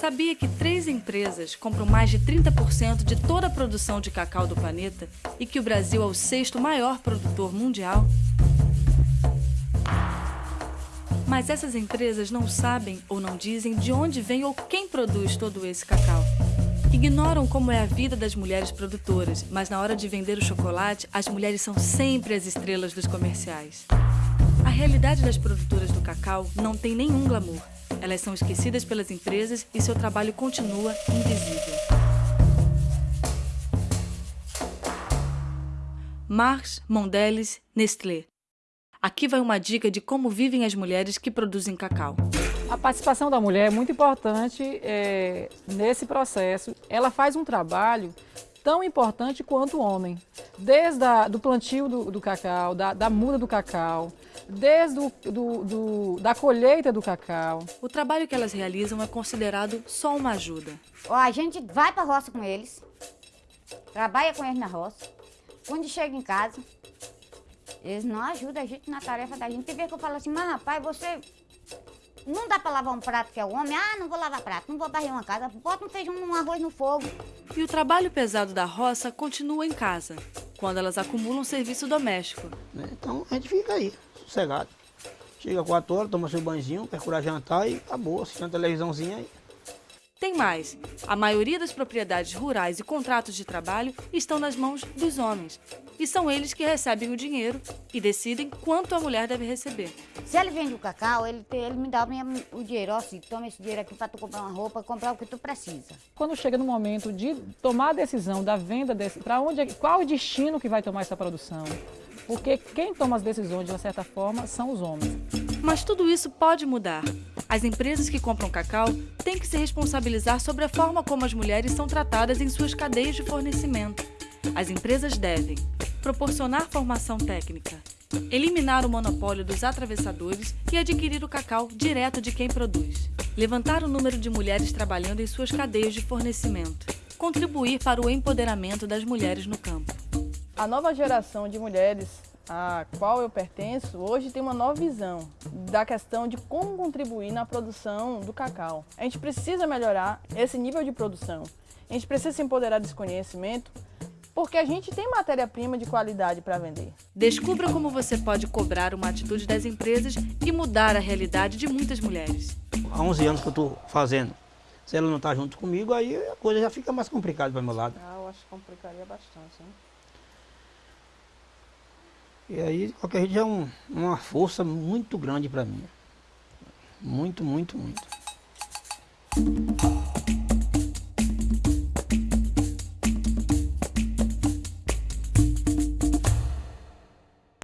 Sabia que três empresas compram mais de 30% de toda a produção de cacau do planeta e que o Brasil é o sexto maior produtor mundial? Mas essas empresas não sabem ou não dizem de onde vem ou quem produz todo esse cacau. Ignoram como é a vida das mulheres produtoras, mas na hora de vender o chocolate, as mulheres são sempre as estrelas dos comerciais. A realidade das produtoras do cacau não tem nenhum glamour. Elas são esquecidas pelas empresas e seu trabalho continua invisível. Mars, Mondelez, Nestlé. Aqui vai uma dica de como vivem as mulheres que produzem cacau. A participação da mulher é muito importante é, nesse processo. Ela faz um trabalho tão importante quanto o homem. Desde a, do plantio do, do cacau, da, da, muda do cacau, desde o, do, do, da colheita do cacau. O trabalho que elas realizam é considerado só uma ajuda. A gente vai para a roça com eles, trabalha com eles na roça. Quando chega em casa, eles não ajudam a gente na tarefa da gente. Tem vezes que eu falo assim, mas rapaz, você não dá para lavar um prato que é o homem. Ah, não vou lavar prato, não vou varrer uma casa. Bota um feijão, um arroz no fogo. E o trabalho pesado da roça continua em casa, quando elas acumulam serviço doméstico. Então a gente fica aí, sossegado. Chega 4 horas, toma seu banhozinho, procurar jantar e acabou, assiste uma televisãozinha aí. Tem mais. A maioria das propriedades rurais e contratos de trabalho estão nas mãos dos homens. E são eles que recebem o dinheiro e decidem quanto a mulher deve receber. Se ele vende o cacau, ele, ele me dá o dinheiro. Ó, assim, toma esse dinheiro aqui para tu comprar uma roupa, comprar o que tu precisa. Quando chega no momento de tomar a decisão da venda desse, para onde, qual o destino que vai tomar essa produção? Porque quem toma as decisões, de uma certa forma, são os homens. Mas tudo isso pode mudar. As empresas que compram cacau têm que se responsabilizar sobre a forma como as mulheres são tratadas em suas cadeias de fornecimento. As empresas devem proporcionar formação técnica, eliminar o monopólio dos atravessadores e adquirir o cacau direto de quem produz, levantar o número de mulheres trabalhando em suas cadeias de fornecimento, contribuir para o empoderamento das mulheres no campo. A nova geração de mulheres a qual eu pertenço, hoje tem uma nova visão da questão de como contribuir na produção do cacau. A gente precisa melhorar esse nível de produção. A gente precisa se empoderar desse conhecimento porque a gente tem matéria-prima de qualidade para vender. Descubra como você pode cobrar uma atitude das empresas e mudar a realidade de muitas mulheres. Há 11 anos que eu estou fazendo. Se ela não está junto comigo, aí a coisa já fica mais complicada para meu lado. Ah, eu acho que complicaria bastante, hein? E aí, qualquer jeito, é um, uma força muito grande para mim. Muito, muito, muito.